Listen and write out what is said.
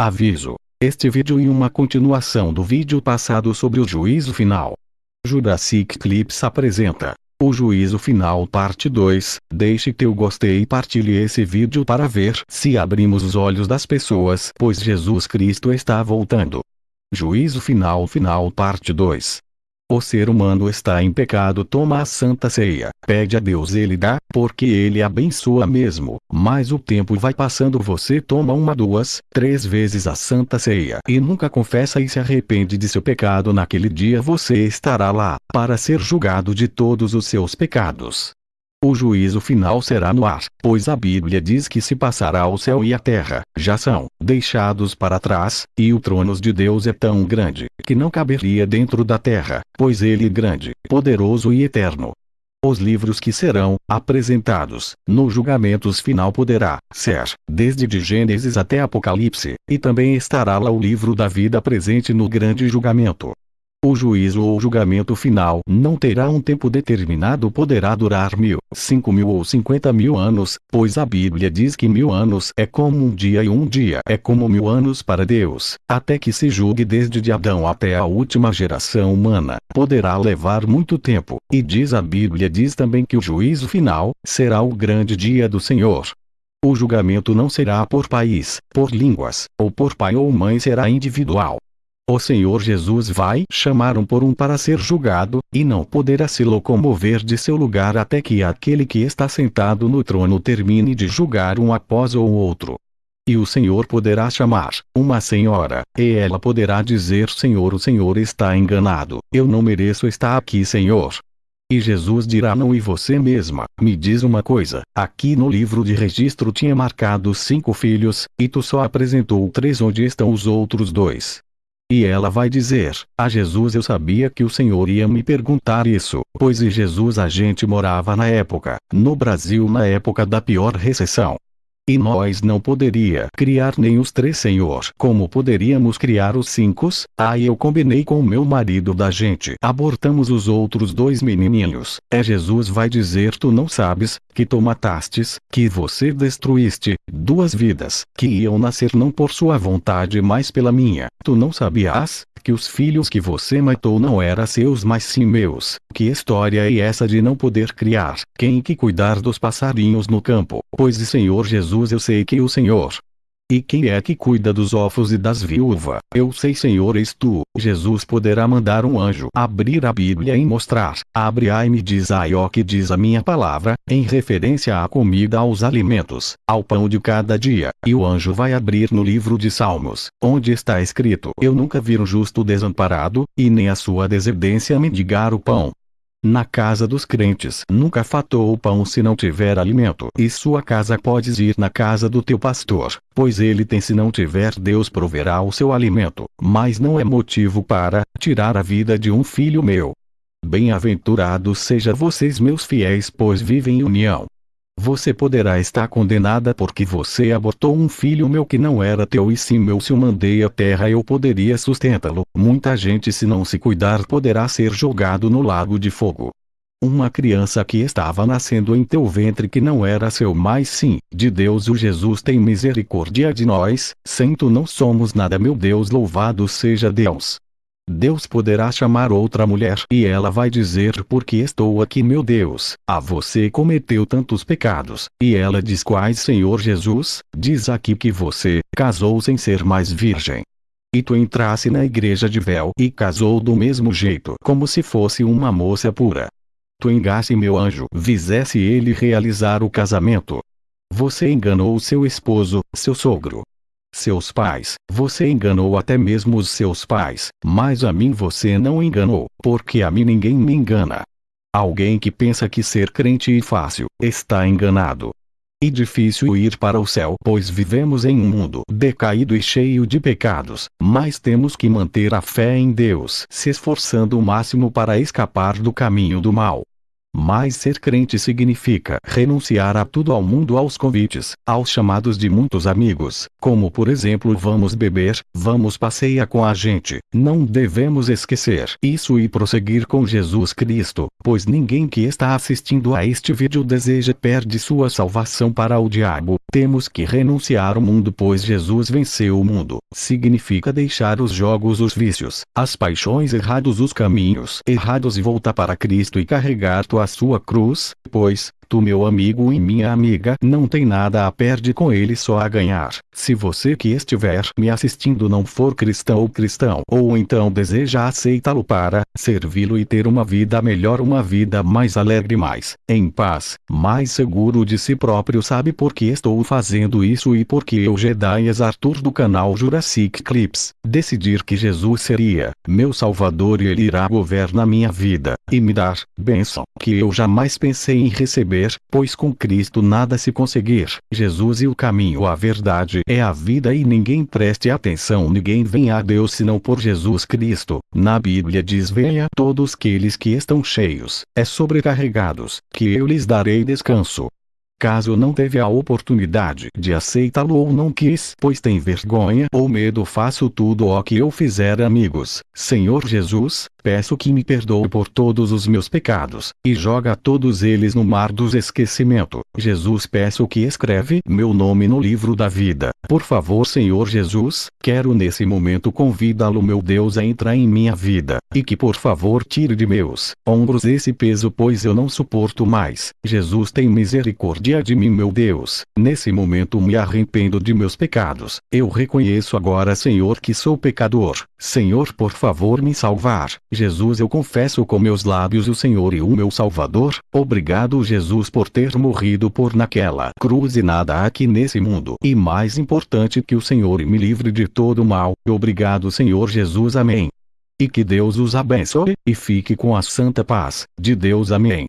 Aviso: este vídeo é uma continuação do vídeo passado sobre o juízo final. Jurassic Clips apresenta o juízo final parte 2. Deixe teu gostei e partilhe esse vídeo para ver se abrimos os olhos das pessoas, pois Jesus Cristo está voltando. Juízo final final parte 2. O ser humano está em pecado toma a santa ceia, pede a Deus ele dá, porque ele abençoa mesmo, mas o tempo vai passando você toma uma duas, três vezes a santa ceia e nunca confessa e se arrepende de seu pecado naquele dia você estará lá, para ser julgado de todos os seus pecados. O juízo final será no ar, pois a Bíblia diz que se passará o céu e a terra, já são deixados para trás, e o trono de Deus é tão grande, que não caberia dentro da terra, pois ele é grande, poderoso e eterno. Os livros que serão apresentados no julgamentos final poderá ser, desde de Gênesis até Apocalipse, e também estará lá o livro da vida presente no grande julgamento. O juízo ou julgamento final não terá um tempo determinado poderá durar mil, cinco mil ou cinquenta mil anos, pois a Bíblia diz que mil anos é como um dia e um dia é como mil anos para Deus, até que se julgue desde de Adão até a última geração humana, poderá levar muito tempo, e diz a Bíblia diz também que o juízo final, será o grande dia do Senhor. O julgamento não será por país, por línguas, ou por pai ou mãe será individual. O Senhor Jesus vai chamar um por um para ser julgado, e não poderá se locomover de seu lugar até que aquele que está sentado no trono termine de julgar um após o outro. E o Senhor poderá chamar uma senhora, e ela poderá dizer: Senhor, o Senhor está enganado, eu não mereço estar aqui, Senhor. E Jesus dirá: Não, e você mesma, me diz uma coisa: aqui no livro de registro tinha marcado cinco filhos, e tu só apresentou três, onde estão os outros dois? E ela vai dizer: A Jesus eu sabia que o Senhor ia me perguntar isso, pois e Jesus a gente morava na época, no Brasil na época da pior recessão. E nós não poderia criar nem os três senhor. Como poderíamos criar os cinco? Aí eu combinei com meu marido da gente. Abortamos os outros dois menininhos. É Jesus vai dizer tu não sabes, que tu matastes, que você destruíste, duas vidas, que iam nascer não por sua vontade mas pela minha. Tu não sabias? que os filhos que você matou não eram seus mas sim meus. Que história é essa de não poder criar? Quem que cuidar dos passarinhos no campo? Pois Senhor Jesus eu sei que o Senhor e quem é que cuida dos órfãos e das viúvas? Eu sei Senhor és tu. Jesus poderá mandar um anjo abrir a Bíblia e mostrar. Abre aí me diz aí ó que diz a minha palavra, em referência à comida aos alimentos, ao pão de cada dia. E o anjo vai abrir no livro de Salmos, onde está escrito: Eu nunca vi um justo desamparado, e nem a sua descendência mendigar o pão. Na casa dos crentes nunca fatou o pão se não tiver alimento. E sua casa podes ir na casa do teu pastor, pois ele tem se não tiver Deus proverá o seu alimento. Mas não é motivo para tirar a vida de um filho meu. Bem-aventurados seja vocês meus fiéis pois vivem em união. Você poderá estar condenada porque você abortou um filho meu que não era teu e sim meu se o mandei à terra eu poderia sustentá-lo. Muita gente se não se cuidar poderá ser jogado no lago de fogo. Uma criança que estava nascendo em teu ventre que não era seu mais sim, de Deus o Jesus tem misericórdia de nós, sem tu não somos nada meu Deus louvado seja Deus. Deus poderá chamar outra mulher e ela vai dizer porque estou aqui meu Deus, a você cometeu tantos pecados, e ela diz quais Senhor Jesus, diz aqui que você, casou sem ser mais virgem. E tu entrasse na igreja de véu e casou do mesmo jeito como se fosse uma moça pura. Tu engasse meu anjo, visesse ele realizar o casamento. Você enganou seu esposo, seu sogro, seus pais. Você enganou até mesmo os seus pais, mas a mim você não enganou, porque a mim ninguém me engana. Alguém que pensa que ser crente é fácil, está enganado. E difícil ir para o céu, pois vivemos em um mundo decaído e cheio de pecados, mas temos que manter a fé em Deus, se esforçando o máximo para escapar do caminho do mal. Mas ser crente significa renunciar a tudo ao mundo aos convites, aos chamados de muitos amigos, como por exemplo vamos beber, vamos passear com a gente. Não devemos esquecer isso e prosseguir com Jesus Cristo, pois ninguém que está assistindo a este vídeo deseja perde sua salvação para o diabo. Temos que renunciar ao mundo pois Jesus venceu o mundo. Significa deixar os jogos os vícios, as paixões errados os caminhos errados e voltar para Cristo e carregar tua sua cruz, pois, tu meu amigo e minha amiga não tem nada a perder com ele só a ganhar. Se você que estiver me assistindo não for cristão ou cristão ou então deseja aceitá-lo para servi-lo e ter uma vida melhor uma vida mais alegre mais em paz, mais seguro de si próprio sabe por que estou fazendo isso e por que eu Jedaias Arthur do canal Jurassic Clips, decidir que Jesus seria meu salvador e ele irá governar minha vida, e me dar bênção que eu jamais pensei em receber pois com Cristo nada se conseguir. Jesus e o caminho a verdade é a vida e ninguém preste atenção ninguém vem a Deus senão por Jesus Cristo. Na Bíblia diz venha todos aqueles que estão cheios, é sobrecarregados, que eu lhes darei descanso. Caso não teve a oportunidade de aceitá-lo ou não quis, pois tem vergonha ou medo, faço tudo o que eu fizer, amigos. Senhor Jesus, peço que me perdoe por todos os meus pecados, e joga todos eles no mar dos esquecimento. Jesus peço que escreve meu nome no livro da vida. Por favor Senhor Jesus, quero nesse momento convidá-lo meu Deus a entrar em minha vida, e que por favor tire de meus ombros esse peso pois eu não suporto mais. Jesus tem misericórdia de mim meu Deus. Nesse momento me arrependo de meus pecados. Eu reconheço agora Senhor que sou pecador. Senhor por favor me salvar. Jesus eu confesso com meus lábios o Senhor e o meu Salvador, obrigado Jesus por ter morrido por naquela cruz e nada aqui nesse mundo. E mais importante que o Senhor me livre de todo mal, obrigado Senhor Jesus amém. E que Deus os abençoe, e fique com a santa paz de Deus amém.